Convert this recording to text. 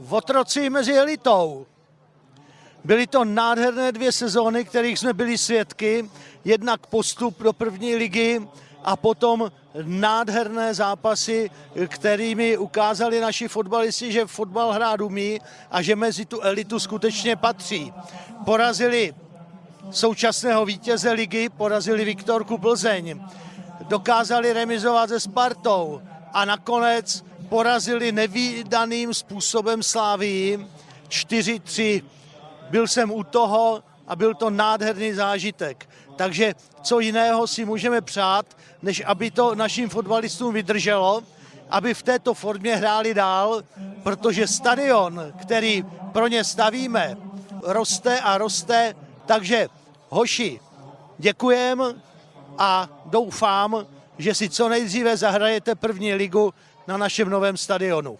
v otroci mezi elitou. Byly to nádherné dvě sezóny, kterých jsme byli svědky. Jednak postup do první ligy a potom nádherné zápasy, kterými ukázali naši fotbalisti, že fotbal hrát umí a že mezi tu elitu skutečně patří. Porazili současného vítěze ligy, porazili Viktorku Plzeň, dokázali remizovat se Spartou a nakonec porazili nevýdaným způsobem Slávii 4-3. Byl jsem u toho a byl to nádherný zážitek. Takže co jiného si můžeme přát, než aby to našim fotbalistům vydrželo, aby v této formě hráli dál, protože stadion, který pro ně stavíme, roste a roste. Takže hoši, děkujem a doufám, že si co nejdříve zahrajete první ligu na našem novém stadionu.